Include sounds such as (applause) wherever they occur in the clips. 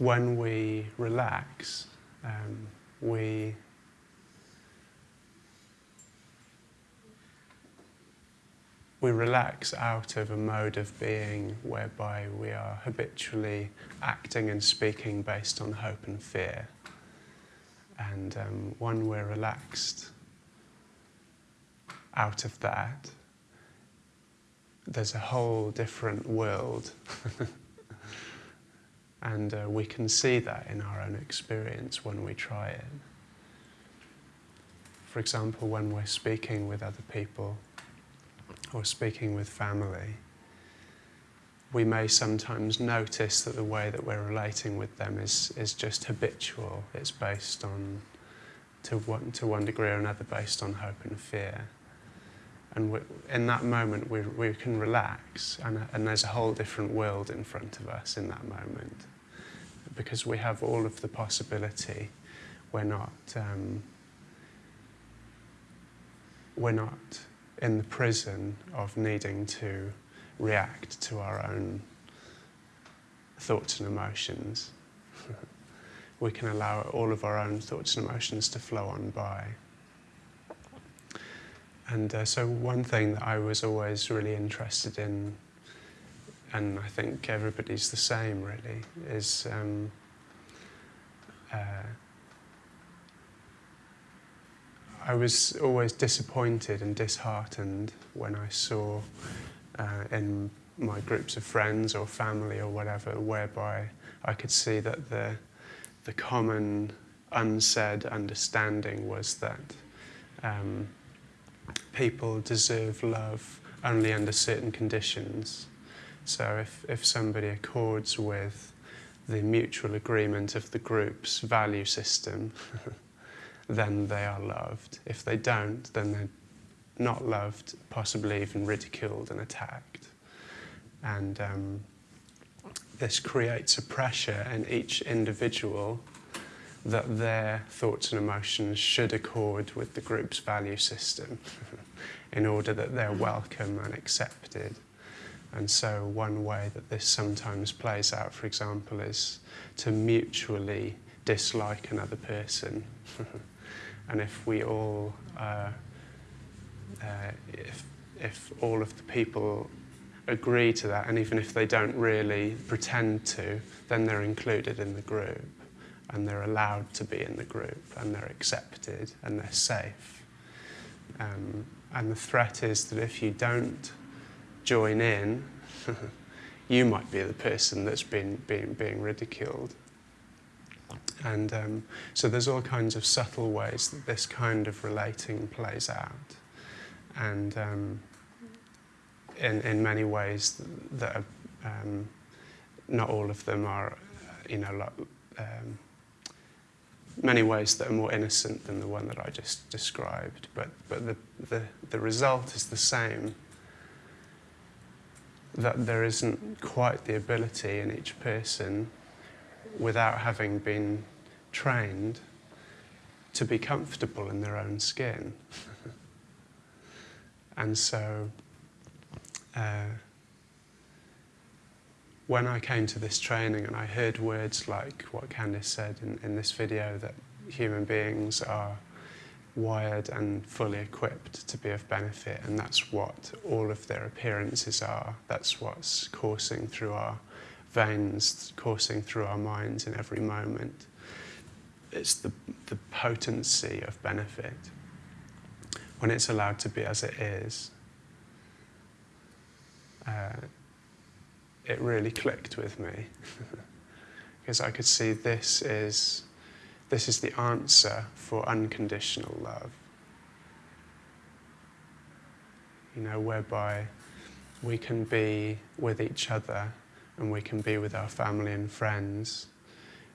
when we relax, um, we we relax out of a mode of being whereby we are habitually acting and speaking based on hope and fear. And um, when we're relaxed out of that, there's a whole different world. (laughs) and uh, we can see that in our own experience when we try it. For example, when we're speaking with other people, or speaking with family, we may sometimes notice that the way that we're relating with them is, is just habitual. It's based on, to one, to one degree or another, based on hope and fear. And we, in that moment, we, we can relax, and, and there's a whole different world in front of us in that moment. Because we have all of the possibility. We're not, um, we're not in the prison of needing to react to our own thoughts and emotions. (laughs) we can allow all of our own thoughts and emotions to flow on by. And uh, so one thing that I was always really interested in, and I think everybody's the same really, is um, uh, I was always disappointed and disheartened when I saw uh, in my groups of friends or family or whatever, whereby I could see that the, the common unsaid understanding was that um, people deserve love only under certain conditions. So if, if somebody accords with the mutual agreement of the group's value system, (laughs) then they are loved. If they don't, then they're not loved, possibly even ridiculed and attacked. And um, this creates a pressure in each individual that their thoughts and emotions should accord with the group's value system (laughs) in order that they're welcome and accepted. And so one way that this sometimes plays out, for example, is to mutually dislike another person (laughs) And if we all, uh, uh, if, if all of the people agree to that, and even if they don't really pretend to, then they're included in the group, and they're allowed to be in the group, and they're accepted, and they're safe. Um, and the threat is that if you don't join in, (laughs) you might be the person that's been being, being ridiculed. And um, so there's all kinds of subtle ways that this kind of relating plays out. And um, in, in many ways that are, um, not all of them are, you know, like, um, many ways that are more innocent than the one that I just described, but, but the, the, the result is the same, that there isn't quite the ability in each person without having been trained to be comfortable in their own skin. (laughs) and so uh, when I came to this training and I heard words like what Candice said in, in this video, that human beings are wired and fully equipped to be of benefit and that's what all of their appearances are. That's what's coursing through our veins coursing through our minds in every moment. It's the, the potency of benefit when it's allowed to be as it is. Uh, it really clicked with me (laughs) because I could see this is, this is the answer for unconditional love. You know, whereby we can be with each other and we can be with our family and friends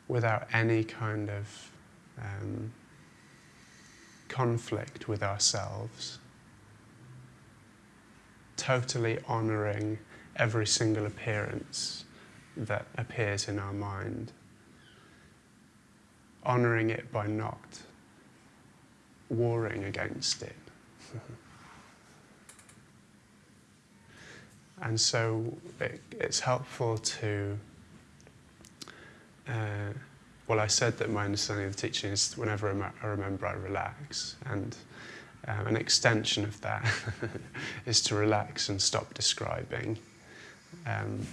without any kind of um, conflict with ourselves. Totally honouring every single appearance that appears in our mind. Honouring it by not warring against it. (laughs) And so it, it's helpful to uh, well, I said that my understanding of the teaching is whenever I remember, I relax. And um, an extension of that (laughs) is to relax and stop describing. Um,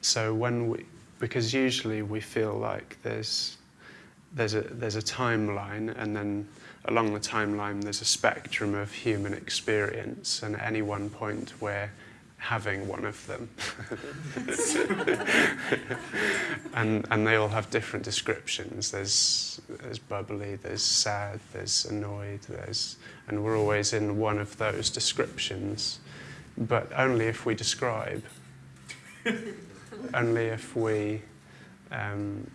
so when we, because usually we feel like there's there's a there's a timeline, and then along the timeline there's a spectrum of human experience, and at any one point we're having one of them. (laughs) and, and they all have different descriptions. There's, there's bubbly, there's sad, there's annoyed, there's, and we're always in one of those descriptions, but only if we describe. (laughs) only if we um,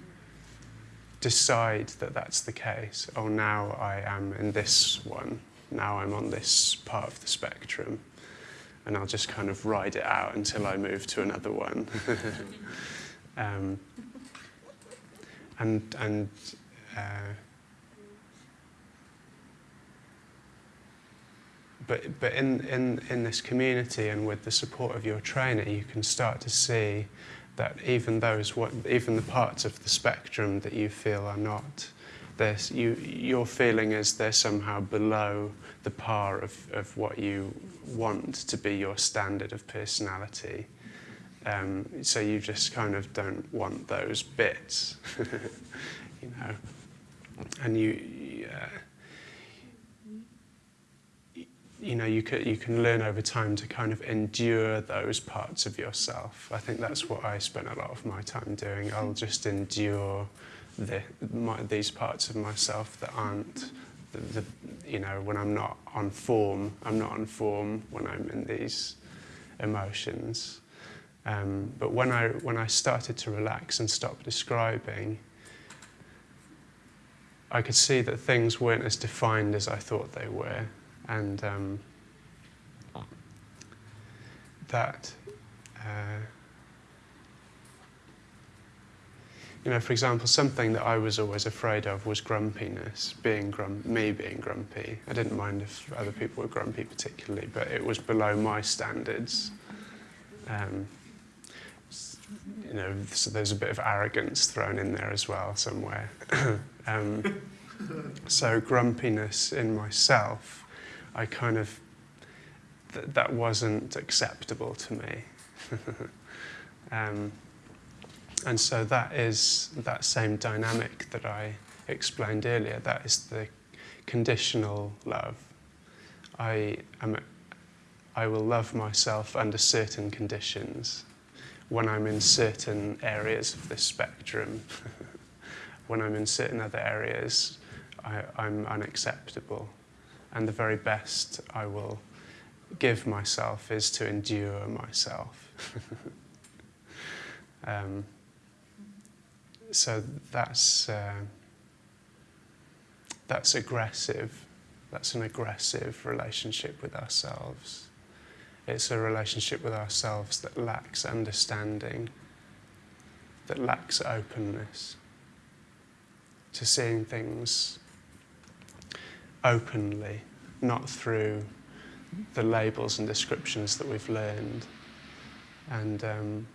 decide that that's the case. Oh, now I am in this one. Now I'm on this part of the spectrum and I'll just kind of ride it out until I move to another one. (laughs) (laughs) um, and and uh, but but in, in in this community and with the support of your trainer, you can start to see that even those what even the parts of the spectrum that you feel are not you your feeling is they're somehow below the par of, of what you want to be your standard of personality. Um, so you just kind of don't want those bits, (laughs) you know. And you, uh, you know, you can, you can learn over time to kind of endure those parts of yourself. I think that's what I spent a lot of my time doing. I'll just endure the, my, these parts of myself that aren't the, the, you know, when I'm not on form, I'm not on form when I'm in these emotions. Um, but when I, when I started to relax and stop describing, I could see that things weren't as defined as I thought they were. And um, that uh, you know, for example, something that I was always afraid of was grumpiness, being grum me being grumpy. I didn't mind if other people were grumpy particularly, but it was below my standards. Um, you know, so there's a bit of arrogance thrown in there as well somewhere. (coughs) um, so grumpiness in myself, I kind of, th that wasn't acceptable to me. (laughs) um, and so that is that same dynamic that I explained earlier. That is the conditional love. I am. I will love myself under certain conditions. When I'm in certain areas of this spectrum, (laughs) when I'm in certain other areas, I, I'm unacceptable. And the very best I will give myself is to endure myself. (laughs) um, so that's uh, that's aggressive. That's an aggressive relationship with ourselves. It's a relationship with ourselves that lacks understanding, that lacks openness to seeing things openly, not through the labels and descriptions that we've learned. And um,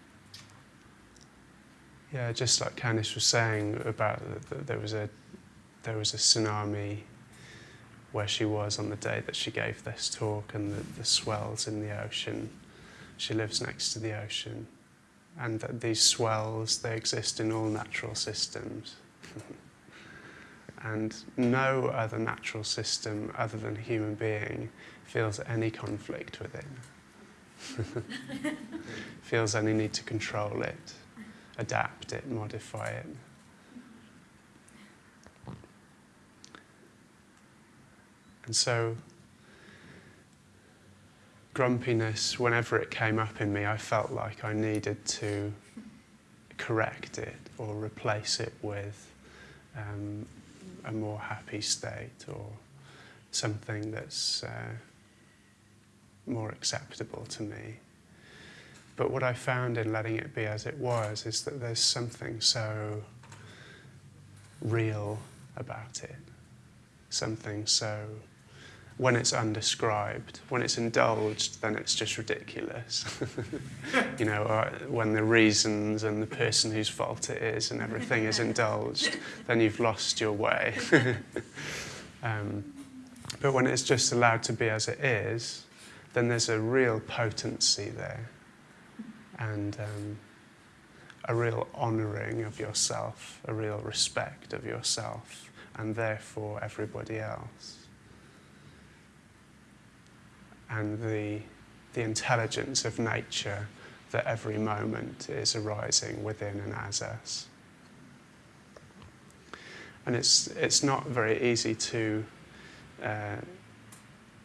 yeah, just like Candice was saying about that there was a there was a tsunami where she was on the day that she gave this talk and the, the swells in the ocean. She lives next to the ocean and that these swells, they exist in all natural systems. (laughs) and no other natural system other than human being feels any conflict with it. (laughs) feels any need to control it adapt it, modify it. And so, grumpiness, whenever it came up in me, I felt like I needed to correct it or replace it with um, a more happy state or something that's uh, more acceptable to me. But what I found in letting it be as it was is that there's something so real about it, something so when it's undescribed. When it's indulged, then it's just ridiculous. (laughs) you know, uh, when the reasons and the person whose fault it is and everything is indulged, then you've lost your way. (laughs) um, but when it's just allowed to be as it is, then there's a real potency there and um, a real honouring of yourself, a real respect of yourself, and therefore everybody else and the, the intelligence of nature that every moment is arising within and as us. And it's, it's not very easy to uh,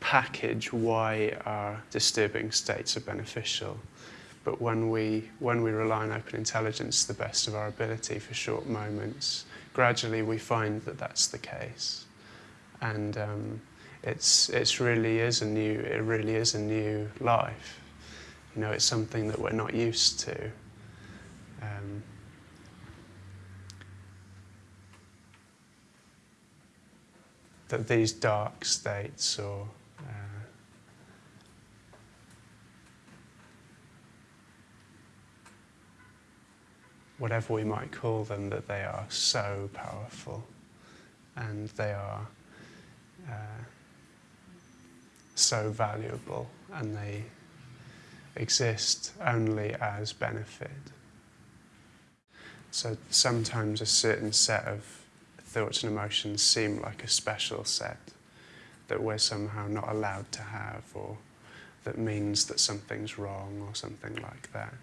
package why our disturbing states are beneficial. But when we, when we rely on open intelligence to the best of our ability for short moments, gradually we find that that's the case. And um, it's it's really is a new it really is a new life. You know, it's something that we're not used to. Um, that these dark states or uh, whatever we might call them, that they are so powerful and they are uh, so valuable and they exist only as benefit. So sometimes a certain set of thoughts and emotions seem like a special set that we're somehow not allowed to have or that means that something's wrong or something like that.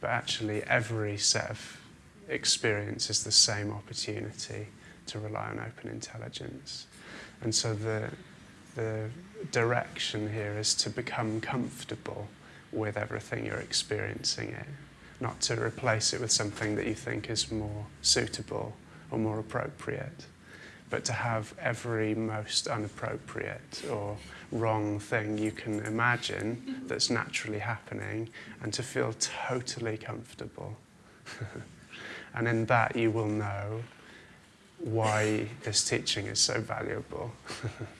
But actually every set of experience is the same opportunity to rely on open intelligence. And so the, the direction here is to become comfortable with everything you're experiencing it, not to replace it with something that you think is more suitable or more appropriate, but to have every most inappropriate or wrong thing you can imagine that's naturally happening and to feel totally comfortable. (laughs) and in that you will know why this teaching is so valuable. (laughs)